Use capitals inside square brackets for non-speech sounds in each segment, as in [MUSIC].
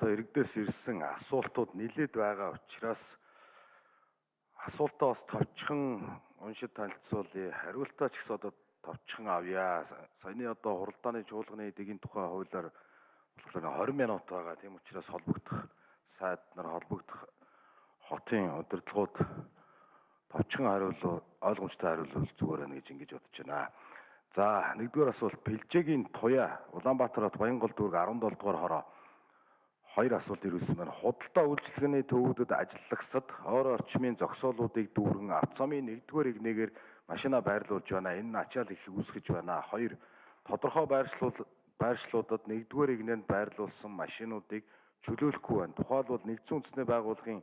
холбоотой иргэдээс ирсэн асуултууд нэлээд байгаа учраас асуултаа бас товчхон уншид танилцуулъя. Хариултаа ч гэсэн одоо товчхон авъя. Саяны одоо хуралдааны чуулганы эдийн тухай хуулиар болохоор 20 минут байгаа. Тийм учраас холбогдох сайд нар холбогдох хотын удирдлагууд товчхон хариулал ойлгомжтой хариулал зүгээр байна гэж ингэж бодож байна. За нэгдүгээр асуулт Бэлжээгийн Туяа Улаанбаатар хот Баянгол дүүрэг 17 дугаар хороо хоёр асуулт ирүүлсэн байна. Худалдаа үйлчилгээний төвүүдэд ажиллагсад ойр орчмын зогсоолуудыг дүүргэн авцамын нэгдүгээр игнэгээр машина байрлуулж байна. Энэ ачаал их үүсгэж байна. Хоёр тодорхой байршлууд байршлуудад нэгдүгээр игнэнд байрлуулсан машинуудыг чөлөөлөхгүй байна. Тухайлбал нэгдсэн үндэсний байгууллагын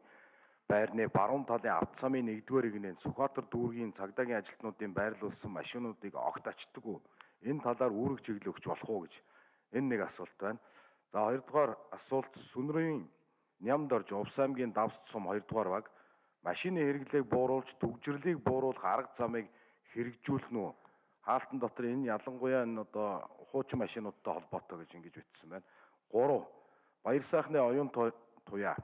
байрны баруун талын автосамын нэгдүгээр игнэнд Сүхбаатар дүүргийн цагдаагийн ажилтнуудын байрлуулсан машинуудыг огт ачдаггүй. Энэ талаар үүрэг чиглэл өгч болох уу гэж энэ нэг асуулт байна. За хоёрдугаар асуулт Сүнрийн Нямд орж Увс аймгийн Давс сум хоёрдугаар баг машины хэрэглээг бууруулж төгжрлийг бууруулах арга замыг хэрэгжүүлнэ үү? Хаалтан дотор энэ ялангуяа энэ одоо хуучин машинуудтай холбоотой гэж ингэж бичсэн байна. 3. Баяр сайхны оюун туяа.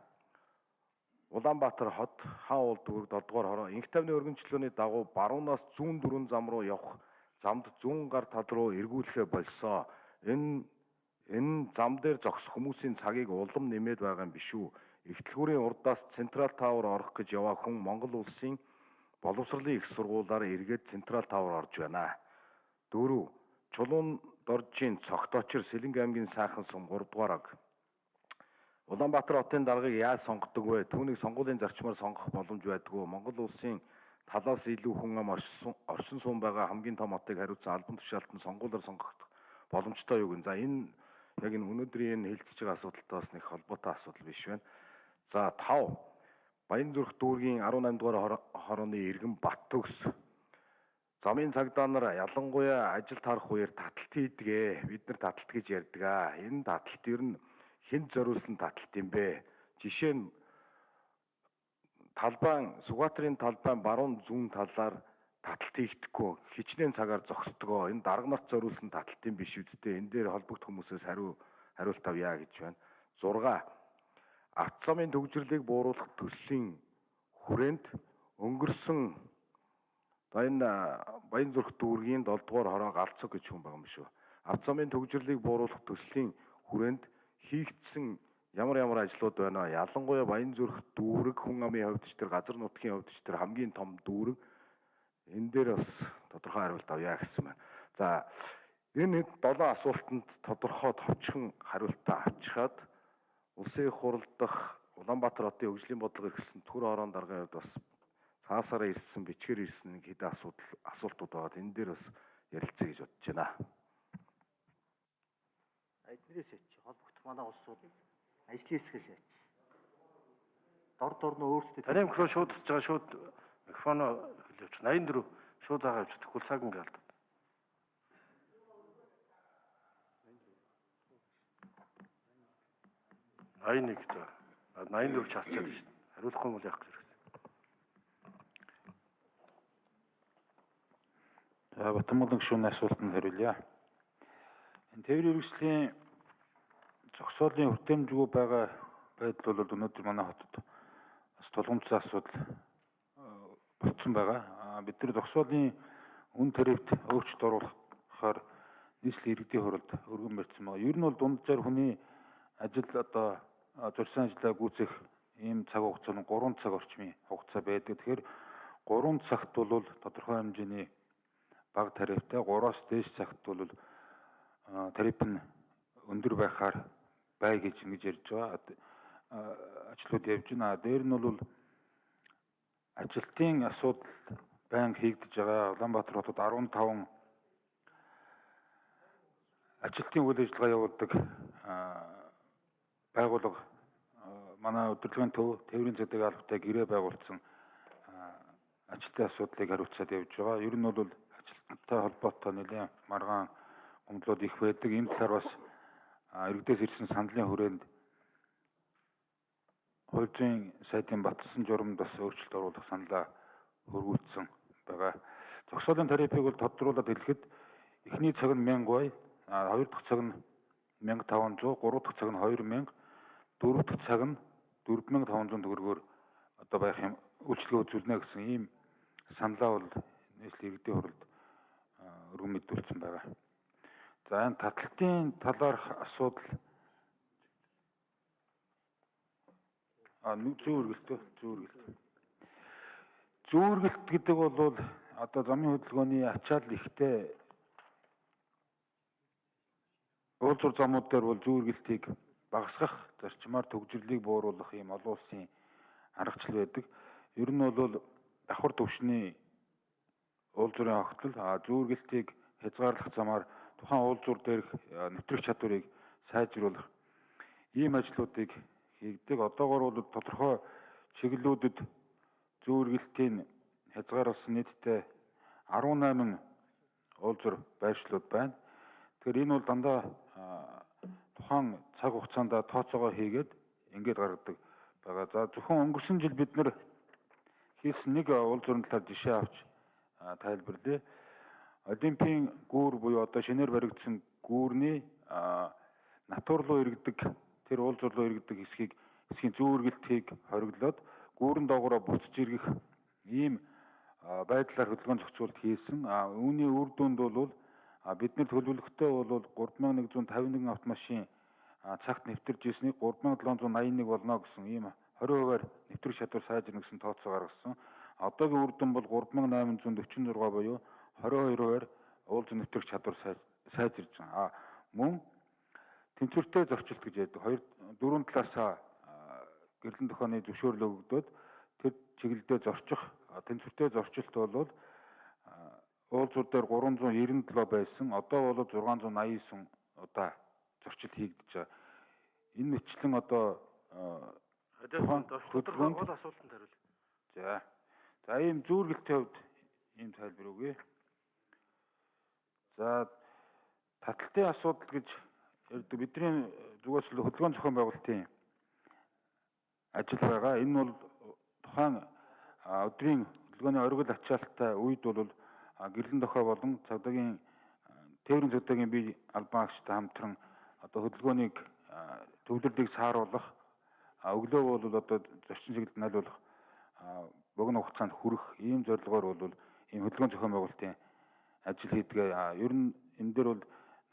Улаанбаатар хот хаан уул дүүрэг 7 дугаар хороо инх тавны өргөнчлөөний дагуу баруунаас зүүн дөрвөн зам руу явах замд зүүн гар тал руу эргүүлэхэ болсоо. Энэ энэ зам дээр зогсох хүмүүсийн цагийг улам нэмээд байгаа юм биш үү? Игтлгүүрийн урдаас Централ Тауэр орох гэж яваа хүн Монгол улсын боловсролын их сургуулиар эргээд Централ Тауэр орж байна. Дөрөв Чулуун доржийн цогтоочор Сэлэнг аймгийн сайхан сум 3 дугаар аг. Улаанбаатар хотын даргаыг яаж сонгодог вэ? Түүнийг сонгуулийн зарчмаар сонгох боломж байдгүй. Монгол улсын талаас илүү хүн ам оршин сум байгаа хамгийн том хотыг хариуцсан албан тушаалтан сонгуулиар сонгох боломжтой юу гэн. За энэ яг энэ өнөөдрийн энэ хэлцэж байгаа асуудалтай бас нэг холбоотой асуудал биш байна. За 5 Баянзүрх дүүргийн 18 дугаар хорооны иргэн Бат төгс замын цагдаа нар ялангуяа ажил тарах үеэр таталт хийдгээ. Бид нар таталт гэж ярьдаг аа. Энэ таталт ер нь хэн зориулсан таталт юм бэ? Жишээ нь талбайн Сүхбаатарын талбайн баруун зүүн талаар таталт хийхдэггүй хичнээн цагаар зогсдгоо энэ дарга нарт зориулсан таталт юм биш үсттэй энэ дээр холбогдох хүмүүсээс хариу хариулт авъя гэж байна. 6 автомын төгжрлийг бууруулах төслийн хүрээнд өнгөрсөн баян баян зүрх дүүргийн 7 дугаар хороо галцог гэж хүн байгаа юм шүү. Автомын төгжрлийг бууруулах төслийн хүрээнд хийгдсэн ямар ямар ажлууд байна? Ялангуяа баян зүрх дүүрэг хүн амын хувьд ч тэр газар нутгийн хувьд ч тэр хамгийн том дүүрэг энэ дээр бас тодорхой хариулт авъя гэсэн байна. За энэ долоо асуултанд тодорхой товчхон хариултаа авчихад Улсын их хурал дахь Улаанбаатар хотын хөгжлийн бодлого эрхэлсэн төр орон даргын хувьд бас цаасаараа ирсэн, бичгээр ирсэн нэг хэдэн асуудал асуултууд байгаа. Энэ дээр бас ярилцъя гэж бодож байна. Эднэрээс яач холбогдох манай улсууд ажлын хэсгээс яач. Дор дор нь өөрсдөө Таны микрофон шууд тусаж байгаа шууд микрофоноо хэлээвч 84 шууд заагаа явж тэгэхгүй цаг ингээ алдаад. 81 за 84 ч хасчаад шүү дээ. Хариулахгүй юм бол яах гэж ирсэн. За Батмолон гүшүүний асуултанд хариулъя. Энэ тээврийн хэрэгслийн зогсоолын хүртээмжгүй байгаа байдал бол өнөөдөр манай хотод бас тулгымцсан асуудал болцсон байгаа. Бид нар зогсоолын үн тарифт өөрчлөлт оруулахаар нийслэлийн иргэдийн хуралд өргөн барьсан байгаа. Ер нь бол дунджаар хүний ажил одоо зурсан ажлаа гүйцэх ийм цаг хугацаа нь 3 цаг орчмын хугацаа байдаг. Тэгэхээр 3 цагт бол тодорхой хэмжээний бага тарифтай 3-аас дээш цагт бол тариф нь өндөр байхаар бай гэж ингэж ярьж байгаа. Ажлууд явж байна. Дээр нь бол ажилтны асуудал байнга хийгдэж байгаа. Улаанбаатар хотод 15 ажилтны үйл ажиллагаа явуулдаг байгууллага манай удирдлагын төв тээврийн цэдэг албатай гэрээ байгуулсан ажилтны асуудлыг хариуцаад явж байгаа. Ер нь бол ажилтнтай холбоотой нэлээд маргаан гомдлууд их байдаг. Энэ талаар бас иргэдээс ирсэн сандлын хүрээнд хуульчийн сайдын батлсан журамд бас өөрчлөлт оруулах саналаа хөрвүүлсэн байгаа. Зогсоолын тарифыг бол тодруулаад хэлэхэд эхний цаг нь 1000 бай, хоёр дахь цаг нь 1500, гурав дахь цаг нь 2000 дөрөв дэх цаг нь 4500 төгрөгөөр одоо байх юм үйлчлэгээ үзүүлнэ гэсэн ийм саналаа бол нийслэлийн иргэдийн хуралд өргөн мэдүүлсэн байгаа. За энэ таталтын талаарх асуудал а нэг зүүргэлтөө зүүргэлт. Зүүргэлт гэдэг бол одоо замын хөдөлгөөний ачаал ихтэй уулзуур замууд дээр бол зүүргэлтийг багасгах зарчмаар төгжрлийг бууруулах ийм олон улсын аргачлал байдаг. Ер нь бол давхар төвшний уулзуурын огтлол зүүргэлтийг хязгаарлах замаар тухайн уулзуур дээрх нэвтрэх чадварыг сайжруулах ийм ажлуудыг хийгдэг. Одоогоор бол тодорхой чиглэлүүдэд зүүргэлтийн хязгаарласан нийтдээ 18 уулзур байршлууд байна. Тэгэхээр энэ бол дандаа тухайн цаг хугацаанд тооцоогоо хийгээд ингээд гаргадаг байгаа. За зөвхөн өнгөрсөн жил бид нэр хийсэн нэг уулзуурын талаар жишээ авч тайлбарлая. Олимпийн гүүр буюу одоо шинээр баригдсан гүүрний натур руу иргэдэг тэр уулзуур руу иргэдэг хэсгийг хэсгийн зүүргэлтийг хориглоод гүүрэн доогоороо буцаж иргэх ийм байдлаар хөдөлгөөн зохицуулт хийсэн. А үүний үр дүнд бол бидний төлөвлөгтөө бол 3151 автомашин цагт нэвтэрж ирснийг 3781 болно гэсэн ийм 20%-аар нэвтрэх чадвар сайжирна гэсэн тооцоо гаргасан. Одоогийн үр дүн бол 3846 буюу 22%-аар уулзсан нэвтрэх чадвар сайжирж байгаа. А мөн тэнцвэртэй зорчилт гэж яддаг. Хоёр дөрвөн талаасаа гэрлэн тохионы зөвшөөрлөө өгдөөд тэр чиглэлдээ зорчих тэнцвэртэй зорчилт бол уулзуур дээр 397 байсан. Одоо бол 689 удаа зорчилт хийгдэж байгаа. Энэ мэтлэн одоо Хариулт тодорхой гол асуултанд хариул. За. За ийм зүүргэлтийн хувьд ийм тайлбар өгье. За таталтын асуудал гэж ярьдаг бидний зүгээс л хөдөлгөөн зохион байгуулалтын ажил байгаа. Энэ бол тухайн өдрийн хөдөлгөөний оргил ачаалттай үед бол гэрлэн дохой болон цагдаагийн тээврийн цагдаагийн бие албан агчтай хамтран одоо хөдөлгөөнийг төвлөрлийг сааруулах өглөө бол одоо зорчин чиглэлд найлуулах богино хугацаанд хүрэх ийм зорилгоор бол ийм хөдөлгөөн зохион байгуулалтын ажил хийдэг. Ер нь энэ дээр бол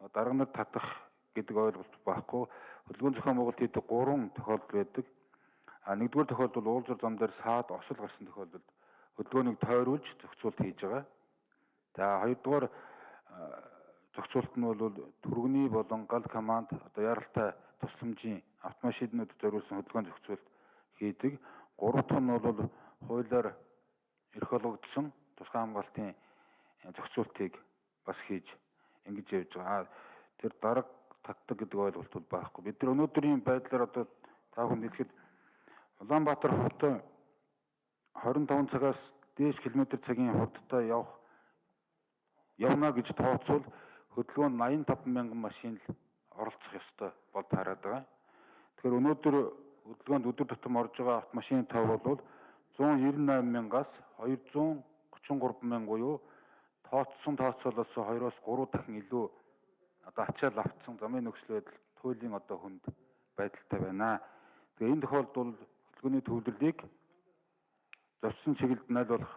дарга нар татах гэдэг ойлголт байхгүй. Хөдөлгөөн зохион байгуулалт хийдэг гурван тохиолдол байдаг. А нэгдүгээр тохиолдол уулзар зам дээр саад осол гарсан тохиолдолд хөдөлгөөнийг тойруулж зохицуулт хийж байгаа. За хоёрдугаар зохицуулт нь бол түргэний болон гал команд одоо яралтай тусламжийн автомашинууд зориулсан хөдөлгөөн зохицуулт хийдэг. Гурав дахь нь бол хуулиар эрх олгогдсон тусгай хамгаалтын зохицуултыг бас хийж ингэж явж байгаа. Тэр дарга татдаг гэдэг ойлголт бол байхгүй. Бид нар өнөөдрийн байдлаар одоо та бүхэн хэлэхэд Улаанбаатар хот 25 цагаас дээш км цагийн хурдтай явах явна гэж тооцвол хөдөлгөөнд 85 мянган машин л оролцох ёстой бол таарад байгаа. Тэгэхээр өнөөдөр хөдөлгөөнд өдөр тутам орж байгаа автомашины тав бол 198 мянгаас 233 мянга буюу тооцсон тооцоолоос 2-оос 3 дахин илүү одоо ачаал автсан замын нөхцөл байдал туйлын одоо хүнд байдалтай байна. Тэгээ энэ тохиолдолд хөдөлгөөний төвлөрлийг зорчсон чиглэлд найлуулах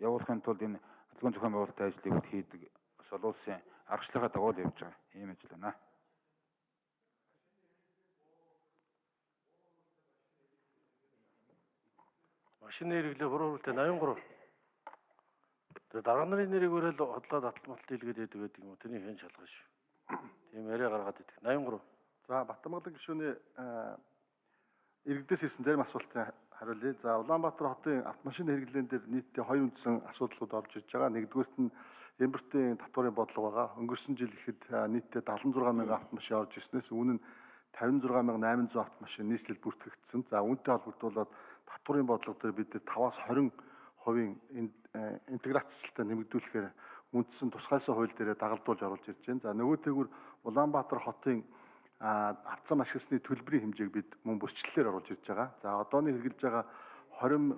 явуулахын тулд энэ хөдөлгөөн зохион байгуулалтын ажлыг хийдэг бас олон улсын аргачлалаа дагуул явж байгаа ийм ажил байна. Машины хэрэглээ буруу хөрөлтэй 83. Тэгээ дарга нарын нэрийг өрөөл хотлоод атал матал хийлгээд байдаг гэдэг юм? Тэрний хэн шалгах шүү. Тийм яриа гаргаад идэг. 83. За Батмаглан гишүүний иргэдээс ирсэн зарим асуултын хариулъя. За Улаанбаатар хотын автомашин хэрэглэн дээр нийтдээ хоёр үндсэн асуудлууд орж ирж байгаа. Нэгдүгüүрт нь Эмбертийн татварын бодлого байгаа. Өнгөрсөн жил ихэд нийтдээ 76 мянган автомашин орж ирснээс үүн нь 56800 автомашин нийслэл бүртгэгдсэн. За үүнтэй холбогдуулаад татварын бодлого дээр бид 5-аас 20 хувийн интеграцтай нэмэгдүүлэхээр үндсэн тусгайлсан хууль дээрээ дагалдуулж оруулж ирж байна. За нөгөөтэйгүр Улаанбаатар хотын авцам ашигласны төлбөрийн хэмжээг бид мөн бүсчлэлээр оруулж ирж байгаа. За одооны хэрэгжилж байгаа 20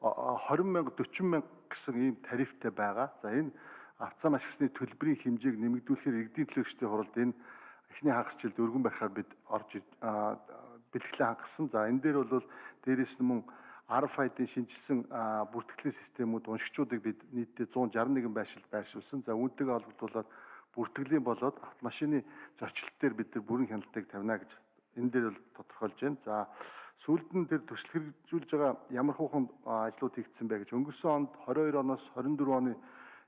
20 мянга 40 мянга гэсэн ийм тарифтай байгаа. За энэ авцам ашигласны төлбөрийн хэмжээг нэмэгдүүлэхээр иргэдийн төлөөлөгчдийн хуралд энэ эхний хагас жилд өргөн барихаар бид орж бэлтгэлээ хангасан. За энэ дээр бол дээрэс нь мөн RFID-ийн шинжилсэн бүртгэлийн системүүд уншигчдыг бид нийтдээ 161 байршил байршуулсан. За үүнтэйгээ холбогдуулаад бүртгэлийн болоод автомашины зөрчилт дээр бид нар бүрэн хяналтыг тавина гэж энэ дээр бол тодорхойлж байна. За сүүлд нь тэр төсөл хэрэгжүүлж байгаа ямар а, ажлууд хийгдсэн бэ гэж өнгөрсөн онд 22 оноос 24 оны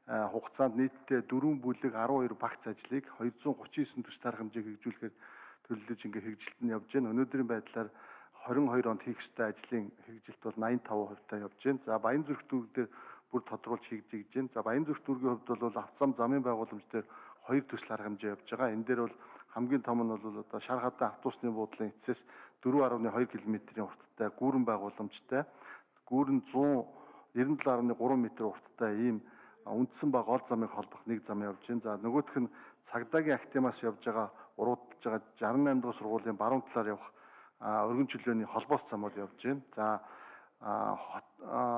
хугацаанд нийтдээ 4 бүлэг 12 багц ажлыг 239 төс тарах хэмжээг хэрэгжүүлэхээр төлөвлөж ингээ хэрэгжилт нь явж байна. Өнөөдрийн байдлаар 22 онд хийх ёстой ажлын хэрэгжилт бол 85% та явж байна. За Баян зүрх дүүрэг дээр бүр тодруулж хийгдэж байна. За Баян зүрх дүүргийн хувьд бол авцам замын байгууламж дээр хоёр төсөл арга хэмжээ явж байгаа. Энэ дээр бол хамгийн том нь бол одоо шар хадаа автобусны буудлын эцэс 4.2 км-ийн урттай гүүрэн байгууламжтай гүүрэн 197.3 м урттай ийм үндсэн ба гол замыг холбох нэг зам явж байна. За нөгөөх нь цагдаагийн актимаас явж байгаа уруудж байгаа 68 дугаар сургуулийн баруун талаар явах өргөн чөлөөний холбоос замууд явж байна. За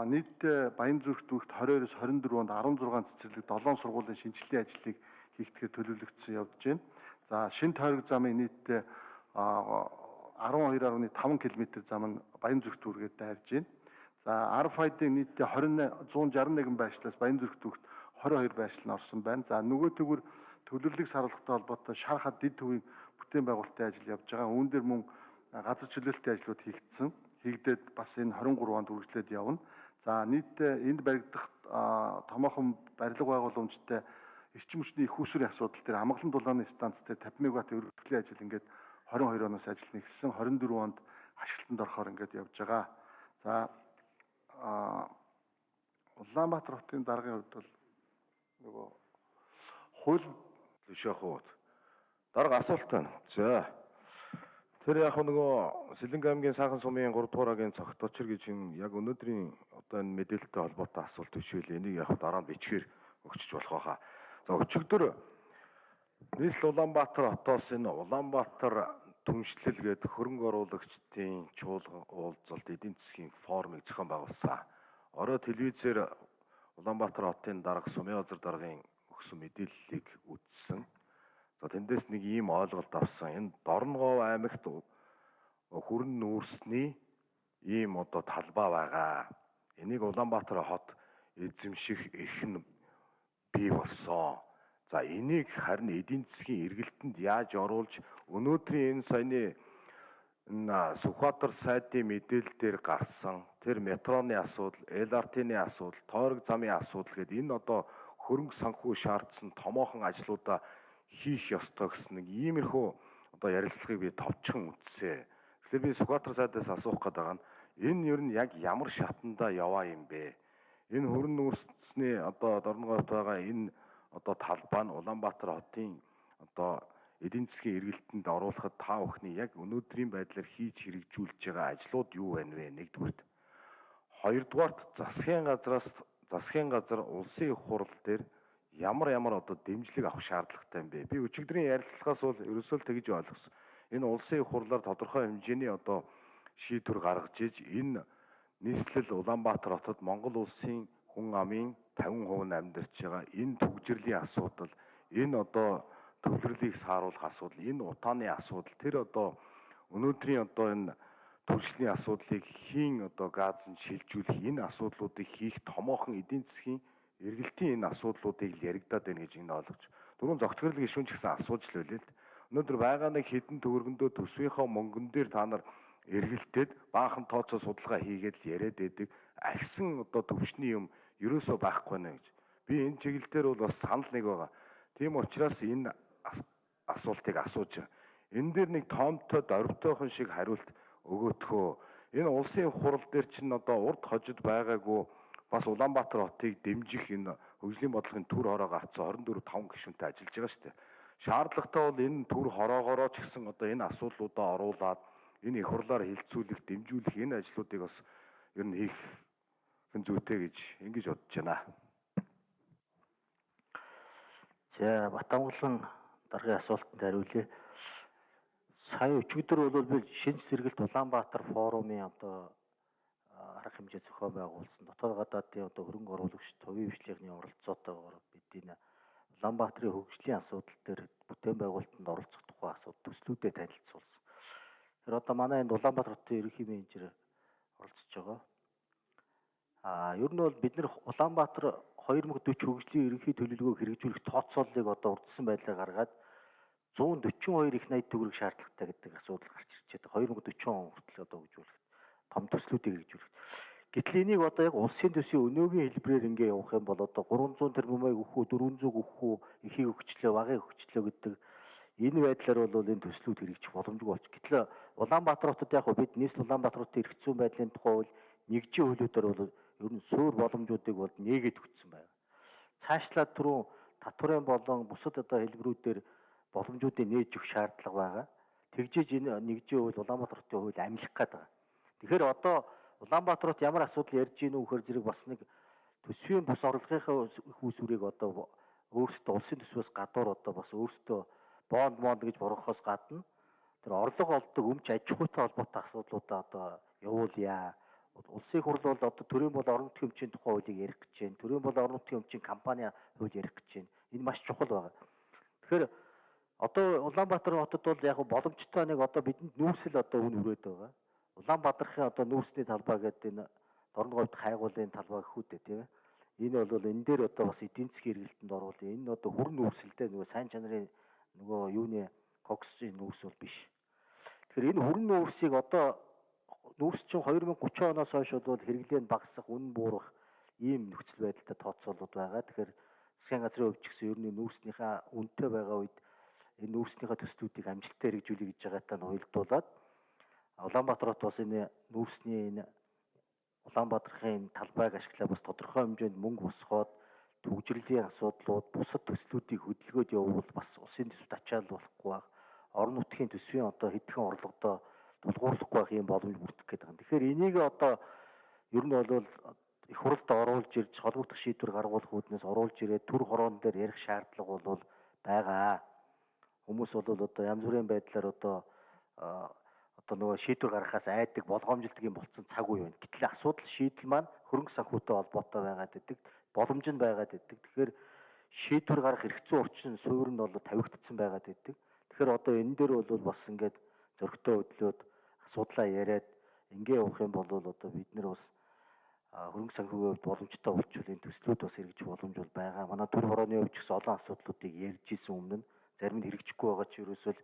нийтдээ Баян зүрх дүүрэгт 22-оос 24 онд 16 цэцэрлэг 7 сургуулийн шинжилгээ ажлыг хийгдэхээр төлөвлөгдсөн явж байна. За шин тойрог замын нийтдээ 12.5 км зам нь Баян зүрх дүүргээд дайрж байна. За RFID-ийн нийтдээ 20 161 байршлаас Баян зүрх дүүрэгт 22 байршил нь орсон байна. За нөгөө төгөр төлөвлөлийг саруулахтай холбоотой шар хад дид төвийн бүтээн байгуулалтын ажил явж байгаа. Үүн дээр мөн газар чөлөөлтийн ажлууд хийгдсэн. Хийгдээд бас энэ 23 онд үргэлжлээд явна. За нийтдээ энд баригдах томоохон барилга байгууламжтай эрчим хүчний их усрын асуудал дээр амгалан дулааны станц дээр 50 мегаватт өргөдлийн ажил ингээд 22 оноос ажил нэгсэн 24 онд ашиглалтанд орохоор ингээд явж байгаа. За Улаанбаатар хотын даргын хувьд бол нөгөө хууль Лүшээх хууд. Дарга асуулт байна. За. Тэр яг нөгөө Сэлэнг аймгийн Саахан сумын 3 дугаар агийн цогт очир гэж юм яг өнөөдрийн одоо энэ мэдээлэлтэй холбоотой асуулт бишвэл энийг яг дараа нь бичгээр өгчөж болох байхаа. За өчигдөр нийслэл Улаанбаатар хотоос энэ Улаанбаатар түншлэл гээд хөрөнгө оруулагчдын чуулган уулзалт эдийн засгийн форумыг зохион байгуулсан. Орой телевизээр Улаанбаатар хотын дарга Сумын озер даргын өгсөн мэдээллийг үзсэн. За тэндээс нэг ийм ойлголт авсан. Энэ Дорногов аймагт хүрэн нүүрсний ийм одоо талбай байгаа. Энийг Улаанбаатар хот эзэмших эрх нь бий болсон. За энийг харин эдийн засгийн эргэлтэнд яаж оруулж өнөөдрийн энэ саяны Сүхбаатар сайдын мэдээлэлээр гарсан тэр метроны асуудал, LRT-ны асуудал, тойрог замын асуудал гэдэг энэ одоо хөрөнгө санхүү шаардсан томоохон ажлуудаа хийх ёстой гэсэн нэг иймэрхүү одоо ярилцлагыг би товчхон үтсээ. Тэгэхээр би Сүхбаатар сайдаас асуух гээд байгаа нь энэ ер нь яг ямар шатанда яваа юм бэ? Энэ хөрөн нүүрсний одоо дорногоот байгаа энэ одоо талбай нь Улаанбаатар хотын одоо эдийн засгийн эргэлтэнд оруулахад та бүхний яг өнөөдрийн байдлаар хийж хэрэгжүүлж байгаа ажлууд юу байна вэ? Нэгдүгürt. Хоёрдугаарт засгийн газраас засгийн газар улсын их хурал дээр ямар ямар одоо дэмжлэг авах шаардлагатай юм бэ? Би өчигдрийн ярилцлагаас бол ерөөсөө л тэгж ойлгосон. Энэ улсын их хурлаар тодорхой хэмжээний одоо шийдвэр гаргаж иж энэ нийслэл Улаанбаатар хотод Монгол улсын хүн амын 50% нь амьдарч байгаа энэ төгжрлийн асуудал, энэ одоо төвлөрлийг сааруулах асуудал, энэ утааны асуудал тэр одоо өнөөдрийн одоо энэ төршлийн асуудлыг хийн одоо газ нь шилжүүлэх энэ асуудлуудыг хийх томоохон эдийн засгийн эргэлтийн энэ асуудлуудыг л яригадаад байна гэж энэ ойлгож. Дөрөв зогтгорлог гишүүн ч гэсэн асууж л байлээ л дээ. Өнөөдөр байгаа нэг хідэн төгөргөндөө төсвийнхөө мөнгөн дээр та нар эргэлтээд баахан тооцоо судалгаа хийгээд л яриад байдаг. Агсан одоо төвчний юм ерөөсөө байхгүй нэ гэж. Би энэ чиглэлээр бол бас санал нэг байгаа. Тийм учраас энэ асуултыг асууж энэ дээр нэг тоомтой дөрвтойхон шиг хариулт өгөөтхөө. Энэ улсын хурал дээр чинь одоо урд хожид байгаагүй бас Улаанбаатар хотыг дэмжих энэ хөгжлийн бодлогын төр хороо гарцсан 24 5 гишүүнтэй ажиллаж байгаа шүү дээ. Шаардлагатай бол энэ төр хороогоороо ч гэсэн одоо энэ асуудлуудаа оруулаад энэ их хурлаар хилцүүлэх, дэмжүүлэх энэ ажлуудыг бас ер нь хийх хэн зүйтэй гэж ингэж бодож байна. За Батангулан даргын асуултанд хариулъя. Сая өчигдөр бол би шинж сэргэлт Улаанбаатар форумын одоо арга хэмжээ зохион байгуулсан. Дотоод гадаадын одоо хөрөнгө оруулагч төвийн бичлэгний оролцоотойгоор бид энэ Улаанбаатарын хөгжлийн асуудал дээр бүтээн байгуулалтанд оролцох тухай асуудал төслүүдэд танилцуулсан. Тэгэхээр одоо манай энд Улаанбаатар хотын ерөнхий менежер оролцож байгаа. Аа ер нь бол бид нэр Улаанбаатар 2040 хөгжлийн ерөнхий төлөвлөгөөг хэрэгжүүлэх тооцооллыг одоо урдсан байдлаар гаргаад 142 их 80 төгрөг шаардлагатай гэдэг асуудал гарч ирж байгаа. 2040 он хүртэл одоо хөгжүүлэх том төслүүдийг хэрэгжүүлэх. Гэтэл энийг одоо яг улсын төсвийн өнөөгийн хэлбэрээр ингээ явах юм бол одоо 300 тэрбумыг өгөх үү 400 өгөх үү ихийг өгчлөө багыг өгчлөө гэдэг энэ байдлаар бол энэ төслүүд хэрэгжих боломжгүй болчих. Гэтэл Улаанбаатар хотод яг бид нийслэл Улаанбаатар хотын эрх зүйн байдлын тухай бол нэгжийн хуулиудаар бол ер нь суур боломжуудыг бол нээгээд өгсөн байна. Цаашлаад түрүү татварын болон бусад одоо хэлбэрүүдээр боломжуудыг нээж өгөх шаардлага байгаа. Тэгжээж энэ нэгжийн хууль Улаанбаатар хотын хууль амлах гээд байгаа. Тэгэхээр одоо Улаанбаатар хот ямар асуудал ярьж гинүү гэхээр зэрэг бас нэг төсвийн бус орлогынхаа их усүрийг одоо өөрсдөө улсын төсвөөс гадуур одоо бас өөрсдөө бонд монд гэж бургахаас гадна тэр орлого олдог өмч аж ахуйтай холбоотой асуудлуудаа одоо явуулъя. Улсын хурл бол одоо төрийн бол орон нутгийн өмчийн тухай хуулийг ярих гэж байна. Төрийн бол орон нутгийн өмчийн компани хууль ярих гэж байна. Энэ маш чухал байна. Тэгэхээр одоо Улаанбаатар хотод бол яг боломжтой нэг одоо бидэнд нүүрсэл одоо үн хүрээд байгаа. Улаанбаатарын одоо нүүрсний талбай гэдэг энэ Дорноговд хайгуулын талбай гэхүүдээ тийм ээ. Энэ бол энэ дээр одоо бас эдийн засгийн хэрэгэлтэнд оруулъя. Энэ одоо хүрн нүүрсэлтэй нөгөө сайн чанарын нөгөө юуны коксын нүүрс бол биш. Тэгэхээр энэ хүрн нүүрсийг одоо нүүрс чинь 2030 оноос хойш бол хэрэглээ нь багасах, үнэн буурах ийм нөхцөл байдалтай тооцоолууд байгаа. Тэгэхээр засгийн газрын хувьд ч гэсэн ер нь нүүрснийхаа үнэтэй байгаа үед энэ нүүрснийхаа төслүүдийг амжилттай хэрэгжүүлэх гэж байгаатай нь уялдуулаад Улаанбаатар хот бас энэ нүүрсний энэ Улаанбаатарын талбайг ашиглаа бас тодорхой хэмжээнд мөнгө босгоод төгжрлийн асуудлууд бусад төслүүдийг хөдөлгөөд явуул бас улсын төсөвт ачаал болохгүй баг. Орон нутгийн төсвийн одоо хэдхэн орлогодоо тулгуурлахгүй байх юм боломж бүрдэх гээд байгаа. Тэгэхээр энийг одоо ер нь бол их хуралд оруулж ирж холбогдох шийдвэр гаргуулах үүднээс оруулж ирээд төр хороон дээр ярих шаардлага бол байгаа. Хүмүүс бол одоо янз бүрийн байдлаар одоо одоо нөгөө шийдвэр гаргахаас айдаг болгоомжилдаг юм болцсон цаг үе байна. Гэтэл асуудал шийдэл маань хөрөнгө санхүүтэй холбоотой байгаад идэг, боломж нь байгаад идэг. Тэгэхээр шийдвэр гаргах хэрэгцээ орчин суурь нь бол тавигдсан байгаад идэг. Тэгэхээр одоо энэ дээр бол бас ингээд зөрөгтэй хөдлөөд асуудлаа яриад ингээ явах юм бол одоо бид нар бас хөрөнгө санхүүгийн хувьд боломжтой болчихвол энэ төслүүд бас хэрэгжих боломж бол байгаа. Манай төр хорооны хувьд ч гэсэн олон асуудлуудыг ярьж исэн өмнө зарим нь хэрэгжихгүй байгаа ч ерөөсөө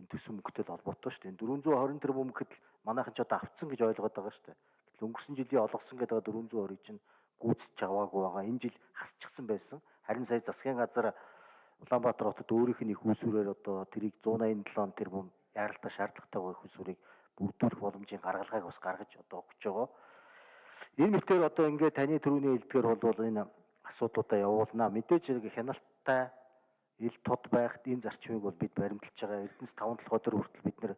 энэ төсөв мөнгөтэй холбоотой шүү дээ. 420 тэрбум гэхэд манайхан ч одоо авцсан гэж ойлгоод байгаа шүү дээ. Гэтэл өнгөрсөн жилийн олгосон гэдэг 420 чинь гүйцэж аваагүй байгаа. Энэ жил хасчихсан байсан. Харин сая засгийн газар Улаанбаатар хотод өөрийнх нь их усүрээр одоо тэрийг 187 тэрбум яралтай шаардлагатай байгаа их усүрийг бүрдүүлэх боломжийн гаргалгааг бас гаргаж одоо өгч байгаа. Энэ мэтээр одоо ингээд таны төрөний хэлдгээр бол энэ асуудлуудаа явуулнаа. Мэдээж хяналттай ил тод байхад энэ зарчмыг бол бид баримталж байгаа. Эрдэнэс 5 толгой дээр хүртэл бид нэр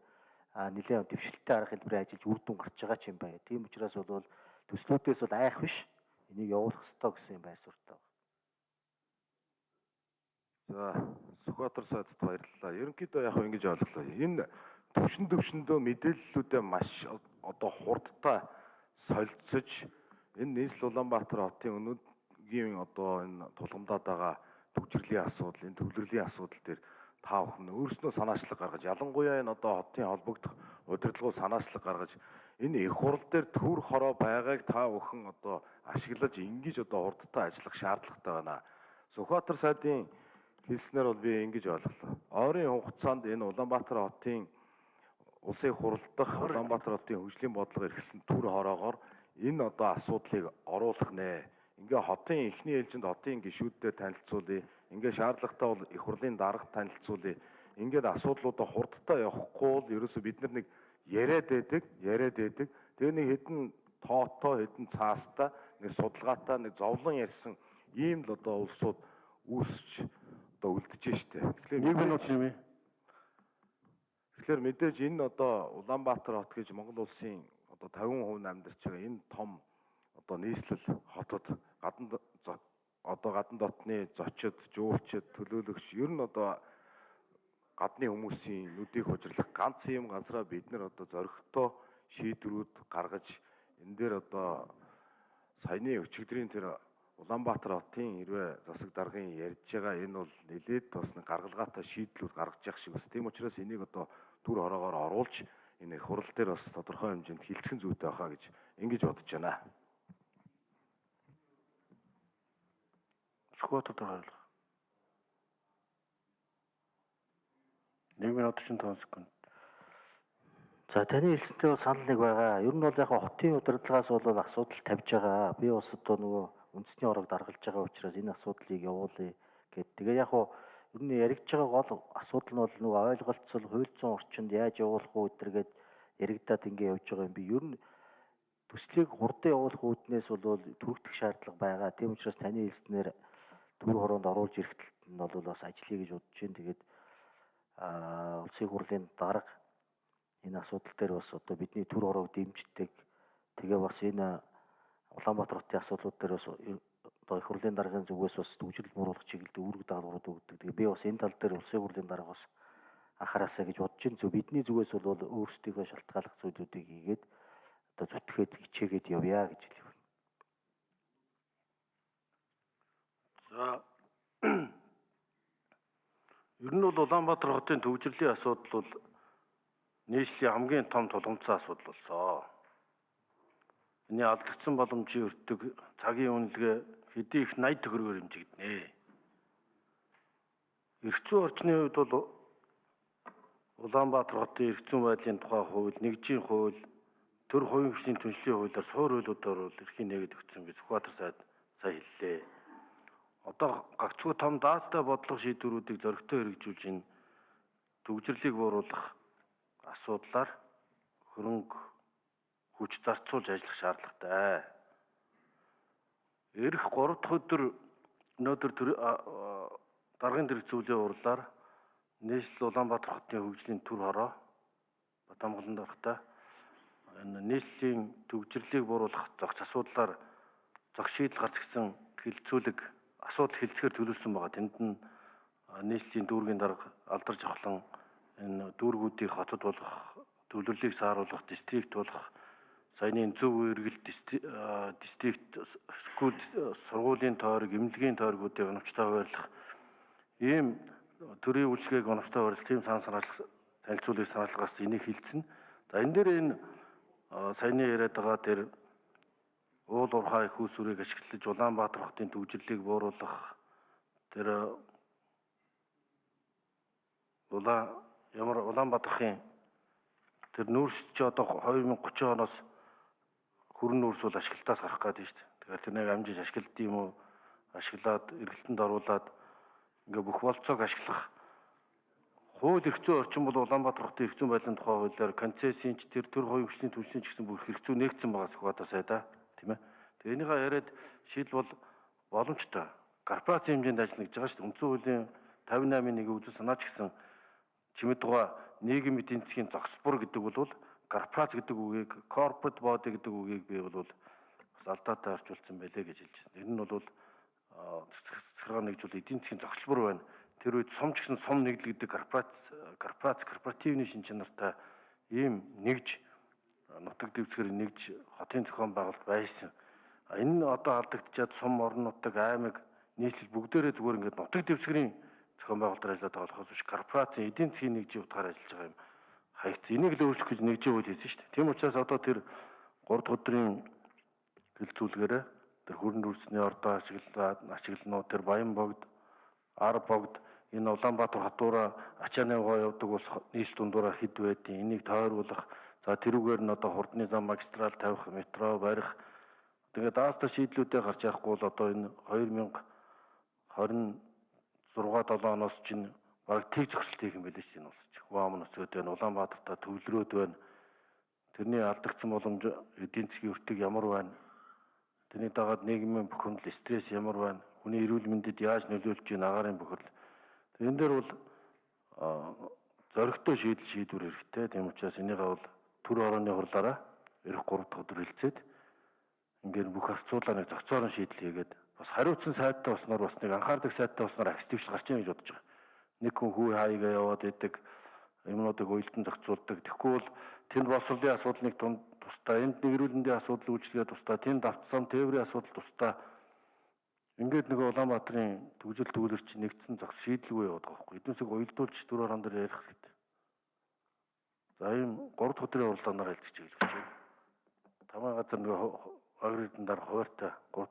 нэлээд дэвшилттэй арга хэлбэрээр ажиллаж үр дүн гарч байгаа ч юм байна. Тийм учраас бол төслүүдээс бол айх биш. Энийг явуулах ёстой гэсэн юм байр байна. За Сүхбаатар сайдд баярлалаа. Ерөнхийдөө яг ингэж ойлголоо. Энэ төвшин төвшөндөө мэдээллүүдээ маш одоо хурдтай солилцож энэ нийслэл Улаанбаатар хотын өнөөгийн одоо энэ тулгамдаад байгаа төвчрлийн асуудал, энэ төвлөрлийн асуудал дээр та бүхэн өөрснөө санаачлаг гаргаж ялангуяа энэ одоо хотын холбогдох удирдлагууд санаачлаг гаргаж энэ их хурл дээр төр хороо байгааг та бүхэн одоо ашиглаж ингэж одоо хурдтай ажиллах шаардлагатай байна. Сүхбаатар сайдын хэлснээр бол би ингэж ойлголоо. Ойрын хугацаанд энэ Улаанбаатар хотын улсын хурлдах Улаанбаатар хотын хөгжлийн бодлого эргэсэн төр хороогоор энэ одоо асуудлыг оруулах нэ ингээ хотын эхний ээлжинд хотын гишүүдтэй танилцуулъя. Ингээ шаардлагатай бол их хурлын дарга танилцуулъя. Ингээд асуудлуудаа хурдтай явахгүй бол ерөөсө бид нар нэг яриад байдаг, яриад байдаг. Тэгээ нэг хэдэн тоотоо, хэдэн цаастаа, нэг судалгаатай, нэг зовлон ярьсан ийм л одоо улсууд үүсч одоо үлдэж штэ. Тэгэхээр Нэг минут нэмээ. Тэгэхээр мэдээж энэ одоо Улаанбаатар хот гэж Монгол улсын одоо 50% амьдарч байгаа энэ том одоо нийслэл хотод гадна одоо гадна дотны зочид, жуулчид, төлөөлөгч ер нь одоо гадны хүмүүсийн нүдийг хужирлах ганц юм ганцраа бид нар одоо зөрөгтэй шийдвэрүүд гаргаж энэ дээр одоо саяны өчигдрийн тэр Улаанбаатар хотын хэрвээ засаг даргын ярьж байгаа энэ бол нэлээд бас нэг гаргалгаатай шийдлүүд гаргаж явах шиг бас тийм учраас энийг одоо түр хороогоор оруулж энэ хурал дээр бас тодорхой хэмжээнд хилцхэн зүйтэй байхаа гэж ингэж бодож байна. Сквотод хариулах. 1 минут 45 секунд. За таны хэлсэнтэй бол санал нэг байгаа. Ер нь бол яг хотын удирдлагаас бол асуудал тавьж байгаа. Би бас одоо нөгөө үндэсний орог даргалж байгаа учраас энэ асуудлыг явуулъя гэд. Тэгээ яг ер нь яригдж байгаа гол асуудал нь бол нөгөө ойлголцол, хууль зүйн орчинд яаж явуулах уу гэдэргээд яригдаад ингэ явж байгаа юм би. Ер нь төслийг хурдан явуулах үүднээс бол түргэх шаардлага байгаа. Тийм учраас таны хэлснээр төр хороонд оруулж ирэх талд нь бол бас ажиллая гэж бодож байна. Тэгээд улсын хурлын дарга энэ асуудал дээр бас одоо бидний төр хороог дэмждэг. Тэгээ бас энэ Улаанбаатар хотын асуудлууд дээр бас одоо их хурлын даргын зүгээс бас төвжирэл бууруулах чиглэлд үүрэг даалгаврууд өгдөг. Тэгээ би бас энэ тал дээр улсын хурлын дарга бас анхаараасаа гэж бодож байна. Зөв бидний зүгээс бол өөрсдийнхөө шалтгааллах зүйлүүдийг хийгээд одоо зүтгээд хичээгээд явъя гэж хэлэв. За [CLEARS THROAT] Ер нь бол Улаанбаатар хотын төвжирлийн асуудал бол нийслэлийн хамгийн том тулгымцсан асуудал болсон. Эний алдагдсан боломжийн өртөг цагийн үнэлгээ хэдий их 80 төгрөгөөр хэмжигдэнэ. Эрх зүйн орчны хувьд бол Улаанбаатар хотын эрх зүйн байдлын тухай хууль, нэгжийн хууль, төр хувийн хүчний түншлэлийн хуулиар суур хуулиудаар бол эрхийн нэгэд өгсөн гэж Сүхбаатар сайд сая хэллээ. Одоо гагцхүү том даацтай бодлого шийдвэрүүдийг зөрөгтэй хэрэгжүүлж энэ төвжирлийг бууруулах асуудлаар хөрөнгө хүч зарцуулж ажиллах шаардлагатай. Ирэх 3 дахь өдөр өнөөдөр даргын дэргэцүүлгийн урлаар нийслэл Улаанбаатар хотын хөгжлийн төр хороо Батамгалан даргатай энэ нийслэлийн төвжирлийг бууруулах зохиц асуудлаар зохих шийдэл гарч гисэн хилцүүлэг асуудал хилцгээр төлөвлөсөн байгаа. Тэнд нь нийслэлийн дүүргийн дарга алдарж авахлан энэ дүүргүүдийг хотод болгох, төвлөрлийг сааруулах, дистрикт болгох, саяны зөв үргэлт дистрикт скул сургуулийн тойрог, эмнэлгийн тойргуудыг оновчтой хуваарлах ийм төрийн үйлчлэгийг оновчтой хуваарлах тийм сан санаалах танилцуулгыг санаалах гарсан энийг хилцэн. За энэ дээр энэ саяны яриад байгаа тэр уул уурхай их усүрийг ашиглаж Улаанбаатар хотын төвжирлийг бууруулах тэр улаан ямар Улаанбаатархын тэр нүүрс чи одоо 2030 оноос хүрэн нүүрс бол ашиглалтаас гарах гэдэг шүү дээ. Тэгэхээр тэр нэг амжиж ашиглад юм уу? Ашиглаад эргэлтэнд оруулаад ингээ бүх болцоог ашиглах хууль эрх зүйн орчин бол Улаанбаатар хотын эрх зүйн байдлын тухай хуулиар концессийн ч тэр төр хоёрын хүчлийн түвшний ч гэсэн бүх эрх зүй нэгдсэн байгаа Сүхбаатар сайда тийм ээ. Тэгээ энийгээ яриад шийдэл бол боломжтой. Корпорац хэмжээнд ажиллана гэж байгаа шүү дээ. Үндсэн хуулийн 58-ын нэг үзэл санаач гэсэн чимэд тугаа нийгэм эдийн засгийн зогсбор гэдэг бол корпорац гэдэг үгийг corporate body гэдэг үгийг би бол бас алдаатай орчуулсан байлээ гэж хэлж байна. Энэ нь бол захиргаа нэгжүүл эдийн засгийн зогсолбор байна. Тэр үед сум ч гэсэн сум нэгдэл гэдэг корпорац корпорац корпоративны шин чанартай ийм нэгж нутаг дэвсгэр нэгж хотын зохион байгуулалт байсан. Энэ нь одоо алдагдчихад сум орон нутаг аймаг нийслэл бүгдээрээ зүгээр ингээд нутаг дэвсгэрийн зохион байгуулалтаар ажиллаад байгаа болохоос биш корпорацийн эдийн засгийн нэгжийн утгаар ажиллаж байгаа юм хаягдсан. Энийг л өөрчлөх гэж нэгжийн хууль хийсэн шүү дээ. Тийм учраас одоо тэр 3 дахь өдрийн хилцүүлгээрээ тэр хүрэн дүрсний ордоо ашиглаад ашиглануу тэр Баян богд, Ар богд энэ Улаанбаатар хотуура ачааны гоо явдаг ус нийс дундуура хэд байдیں۔ Энийг тойруулах за тэрүүгээр нь одоо хурдны зам магистрал тавих, метро барих тэгээд даастар шийдлүүдээ гарч явахгүй бол одоо энэ 2020 6 7 оноос чинь баг тэг зөксөлт хийх юм байлээ чинь улсч. Хуам нөсөд байна, Улаанбаатартаа төвлөрөөд байна. Тэрний алдагдсан боломж эдийн засгийн өртөг ямар байна? Тэрний дагаад нийгмийн бүх хөндлөл стресс ямар байна? Хүний эрүүл мэндэд яаж нөлөөлж байна агаарын бохирдол. Тэрэн дээр бол зоригтой шийдэл шийдвэр хэрэгтэй. Тийм учраас энийгээ бол төр орооны хурлаараа эх 3 дахь өдөр хэлцээд ингээд бүх харцуулаа нэг зохицоорон шийдэл хийгээд бас хариуцсан сайттай болсноор бас нэг анхаардаг сайттай болсноор активч гарч ийн гэж бодож байгаа. Нэг хүн хүү хаягаа яваад идэг юмнуудыг уйлдан зохицуулдаг. Тэгэхгүй бол тэнд боловсролын асуудлыг тунд тусдаа энд нэгрүүлэндийн асуудал үйлчлэгээ тусдаа тэнд автсан тээврийн асуудал тусдаа ингээд нэг Улаанбаатарын төгжил төвлөр чи нэгдсэн зогс шийдэлгүй яваад байгаа байхгүй. Эднүсийг уйлдуулж дөрөөр хон дээр ярих хэрэгтэй. За ийм 3 дахь өдрийн уралдаанаар хэлцэж хэлж байна. Тамаа газар нөгөө агридэн дараа хуваартай 3